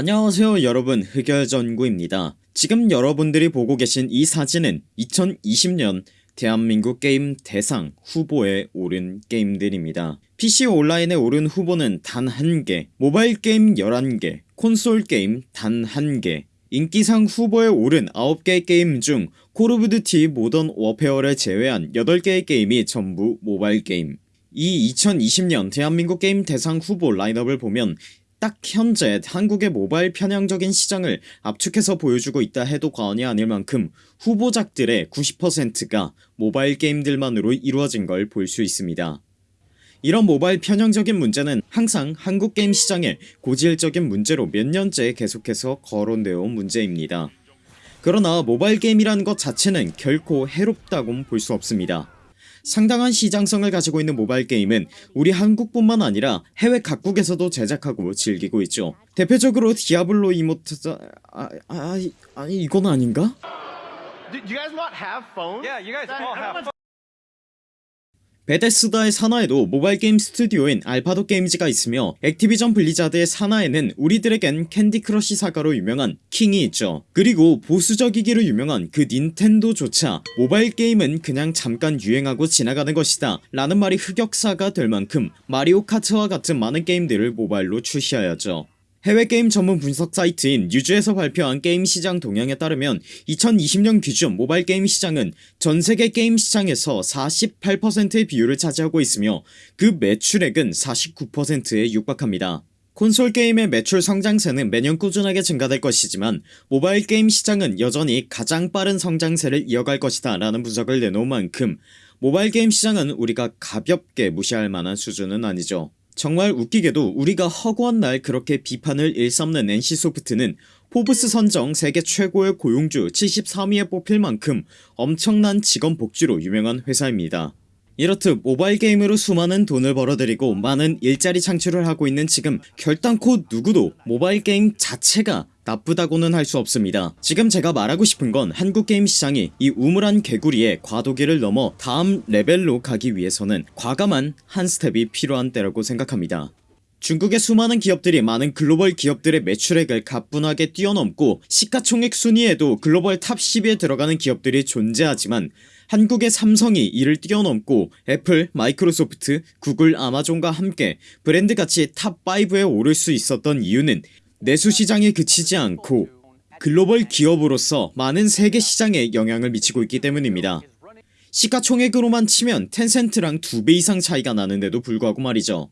안녕하세요 여러분. 흑열전구입니다. 지금 여러분들이 보고 계신 이 사진은 2020년 대한민국 게임 대상 후보에 오른 게임들입니다. PC 온라인에 오른 후보는 단 한개 모바일 게임 11개 콘솔 게임 단 한개 인기상 후보에 오른 9개 게임 중 콜 오브 듀티 모던 워페어를 제외한 8개의 게임이 전부 모바일 게임. 이 2020년 대한민국 게임 대상 후보 라인업을 보면 딱 현재 한국의 모바일 편향적인 시장을 압축해서 보여주고 있다 해도 과언이 아닐 만큼 후보작들의 90%가 모바일 게임들만으로 이루어진 걸 볼 수 있습니다. 이런 모바일 편향적인 문제는 항상 한국 게임 시장의 고질적인 문제로 몇 년째 계속해서 거론되어 온 문제입니다. 그러나 모바일 게임이라는 것 자체는 결코 해롭다곤 볼 수 없습니다 상당한 시장성을 가지고 있는 모바일 게임은 우리 한국뿐만 아니라 해외 각국에서도 제작하고 즐기고 있죠 대표적으로 디아블로 이모탈 아, 아, 아니 이건 아닌가? 베데스다의 산하에도 모바일 게임 스튜디오인 알파독 게임즈가 있으며 액티비전 블리자드의 산하에는 우리들에겐 캔디 크러쉬 사가로 유명한 킹이 있죠. 그리고 보수적이기로 유명한 그 닌텐도조차 모바일 게임은 그냥 잠깐 유행하고 지나가는 것이다 라는 말이 흑역사가 될 만큼 마리오 카트와 같은 많은 게임들을 모바일로 출시하였죠 해외 게임 전문 분석 사이트인 뉴주에서 발표한 게임 시장 동향에 따르면 2020년 기준 모바일 게임 시장은 전세계 게임 시장에서 48%의 비율을 차지하고 있으며 그 매출액은 49%에 육박합니다. 콘솔 게임의 매출 성장세는 매년 꾸준하게 증가될 것이지만 모바일 게임 시장은 여전히 가장 빠른 성장세를 이어갈 것이다 라는 분석을 내놓은 만큼 모바일 게임 시장은 우리가 가볍게 무시할 만한 수준은 아니죠 정말 웃기게도 우리가 허구한 날 그렇게 비판을 일삼는 NC소프트는 포브스 선정 세계 최고의 고용주 73위에 뽑힐 만큼 엄청난 직원 복지로 유명한 회사입니다. 이렇듯 모바일 게임으로 수많은 돈을 벌어들이고 많은 일자리 창출을 하고 있는 지금 결단코 누구도 모바일 게임 자체가 나쁘다고는 할 수 없습니다. 지금 제가 말하고 싶은 건 한국 게임 시장이 이 우물 안 개구리의 과도기를 넘어 다음 레벨로 가기 위해서는 과감한 한 스텝이 필요한 때라고 생각합니다. 중국의 수많은 기업들이 많은 글로벌 기업들의 매출액을 가뿐하게 뛰어넘고 시가총액 순위에도 글로벌 탑 10에 들어가는 기업들이 존재하지만 한국의 삼성이 이를 뛰어넘고 애플, 마이크로소프트, 구글, 아마존과 함께 브랜드가치 탑5에 오를 수 있었던 이유는 내수시장에 그치지 않고 글로벌 기업으로서 많은 세계 시장에 영향을 미치고 있기 때문입니다. 시가총액으로만 치면 텐센트랑 두 배 이상 차이가 나는데도 불구하고 말이죠.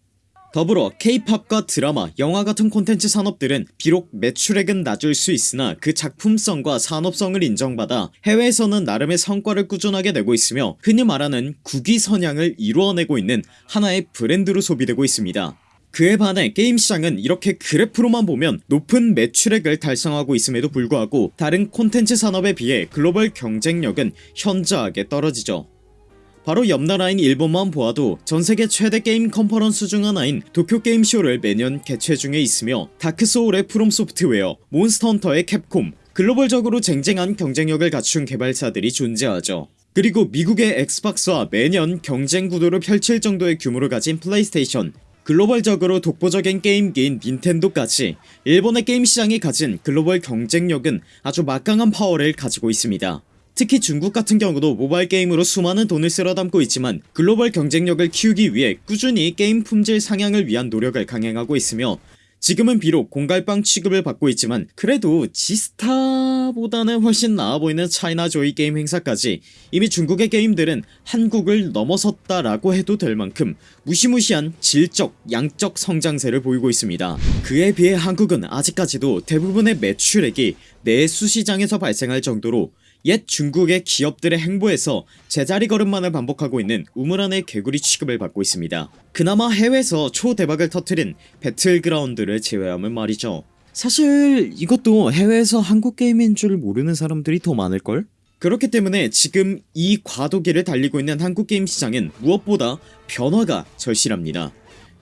더불어 케이팝과 드라마, 영화 같은 콘텐츠 산업들은 비록 매출액은 낮을 수 있으나 그 작품성과 산업성을 인정받아 해외에서는 나름의 성과를 꾸준하게 내고 있으며 흔히 말하는 국위 선양을 이루어내고 있는 하나의 브랜드로 소비되고 있습니다 그에 반해 게임 시장은 이렇게 그래프로만 보면 높은 매출액을 달성하고 있음에도 불구하고 다른 콘텐츠 산업에 비해 글로벌 경쟁력은 현저하게 떨어지죠. 바로 옆나라인 일본만 보아도 전세계 최대 게임 컨퍼런스 중 하나인 도쿄게임쇼를 매년 개최 중에 있으며 다크소울의 프롬소프트웨어 몬스터헌터의 캡콤 글로벌적으로 쟁쟁한 경쟁력을 갖춘 개발사들이 존재하죠. 그리고 미국의 엑스박스와 매년 경쟁 구도를 펼칠 정도의 규모를 가진 플레이스테이션 글로벌적으로 독보적인 게임기인 닌텐도까지 일본의 게임 시장이 가진 글로벌 경쟁력은 아주 막강한 파워를 가지고 있습니다. 특히 중국 같은 경우도 모바일 게임으로 수많은 돈을 쓸어 담고 있지만 글로벌 경쟁력을 키우기 위해 꾸준히 게임 품질 상향을 위한 노력을 강행하고 있으며 지금은 비록 공갈빵 취급을 받고 있지만 그래도 지스타보다는 훨씬 나아 보이는 차이나 조이 게임 행사까지 이미 중국의 게임들은 한국을 넘어섰다라고 해도 될 만큼 무시무시한 질적 양적 성장세를 보이고 있습니다. 그에 비해 한국은 아직까지도 대부분의 매출액이 내수시장에서 발생할 정도로 옛 중국의 기업들의 행보에서 제자리 걸음만을 반복하고 있는 우물안의 개구리 취급을 받고 있습니다 그나마 해외에서 초대박을 터트린 배틀그라운드를 제외하면 말이죠 사실 이것도 해외에서 한국 게임인 줄 모르는 사람들이 더 많을걸? 그렇기 때문에 지금 이 과도기를 달리고 있는 한국 게임 시장은 무엇보다 변화가 절실합니다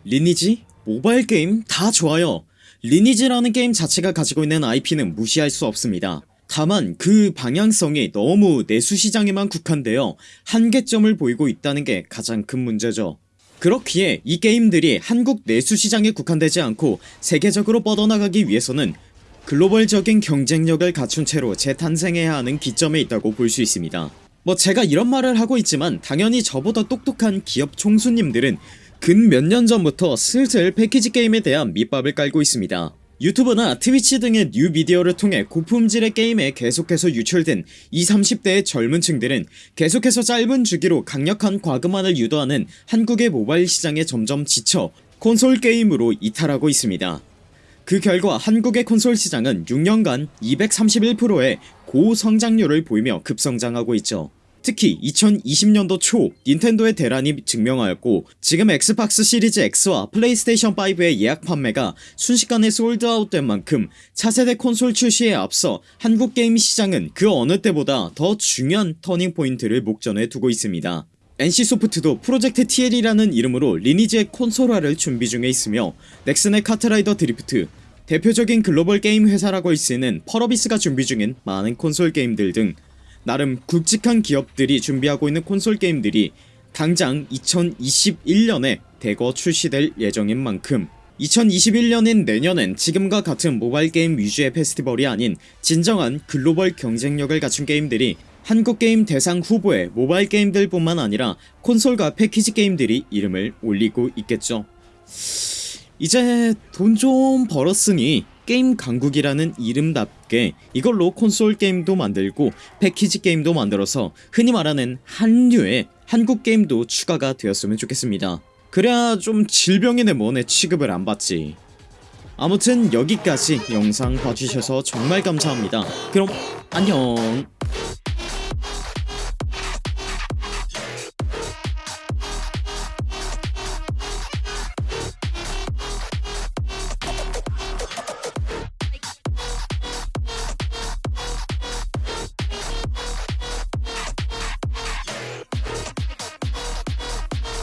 리니지? 모바일 게임? 다 좋아요 리니지라는 게임 자체가 가지고 있는 IP는 무시할 수 없습니다 다만 그 방향성이 너무 내수시장에만 국한되어 한계점을 보이고 있다는 게 가장 큰 문제죠. 그렇기에 이 게임들이 한국 내수시장에 국한되지 않고 세계적으로 뻗어나가기 위해서는 글로벌적인 경쟁력을 갖춘 채로 재탄생해야 하는 기점에 있다고 볼 수 있습니다. 뭐 제가 이런 말을 하고 있지만 당연히 저보다 똑똑한 기업 총수님들은 근 몇 년 전부터 슬슬 패키지 게임에 대한 밑밥을 깔고 있습니다 유튜브나 트위치 등의 뉴미디어를 통해 고품질의 게임에 계속해서 유출된 20, 30대의 젊은 층들은 계속해서 짧은 주기로 강력한 과금만을 유도하는 한국의 모바일 시장에 점점 지쳐 콘솔 게임으로 이탈하고 있습니다. 그 결과 한국의 콘솔 시장은 6년간 231%의 고성장률을 보이며 급성장하고 있죠 특히 2020년도 초 닌텐도의 대란이 증명하였고 지금 엑스박스 시리즈 X와 플레이스테이션 5의 예약 판매가 순식간에 sold out된 만큼 차세대 콘솔 출시에 앞서 한국 게임 시장은 그 어느 때보다 더 중요한 터닝포인트를 목전에 두고 있습니다. NC소프트도 프로젝트 TL이라는 이름으로 리니지의 콘솔화를 준비 중에 있으며 넥슨의 카트라이더 드리프트 대표적인 글로벌 게임 회사라고 있는 펄어비스가 준비 중인 많은 콘솔 게임들 등 나름 굵직한 기업들이 준비하고 있는 콘솔 게임들이 당장 2021년에 대거 출시될 예정인 만큼 2021년인 내년엔 지금과 같은 모바일 게임 위주의 페스티벌이 아닌 진정한 글로벌 경쟁력을 갖춘 게임들이 한국 게임 대상 후보에 모바일 게임들 뿐만 아니라 콘솔과 패키지 게임들이 이름을 올리고 있겠죠. 이제 돈 좀 벌었으니 게임 강국이라는 이름답게 이걸로 콘솔 게임도 만들고 패키지 게임도 만들어서 흔히 말하는 한류의 한국 게임도 추가가 되었으면 좋겠습니다. 그래야 좀 질병이네 뭐네 취급을 안 받지. 아무튼 여기까지 영상 봐주셔서 정말 감사합니다. 그럼 안녕